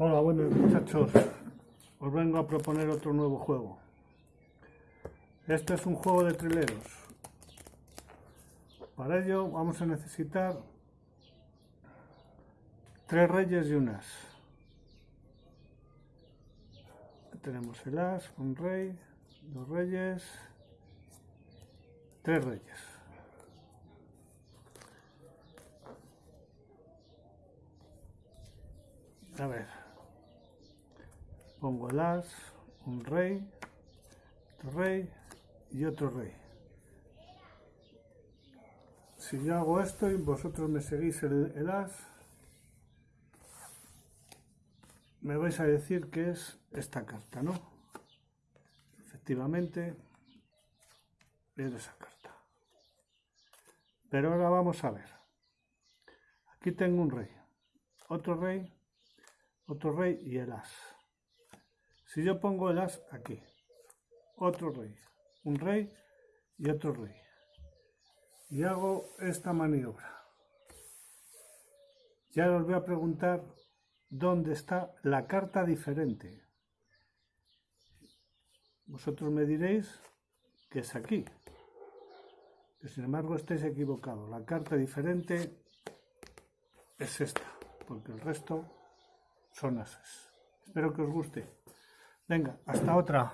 Hola, buenos muchachos. Os vengo a proponer otro nuevo juego. Este es un juego de trileros. Para ello vamos a necesitar tres reyes y un as. Tenemos el as, un rey, dos reyes, tres reyes. A ver, pongo el as, un rey, otro rey y otro rey. Si yo hago esto y vosotros me seguís el, as, me vais a decir que es esta carta, ¿no? Efectivamente, es esa carta. Pero ahora vamos a ver. Aquí tengo un rey, otro rey, otro rey y el as. Si yo pongo el as aquí, otro rey, un rey y otro rey, y hago esta maniobra, ya os voy a preguntar dónde está la carta diferente. Vosotros me diréis que es aquí. Que sin embargo estáis equivocados. La carta diferente es esta, porque el resto son ases. Espero que os guste. Venga, hasta otra.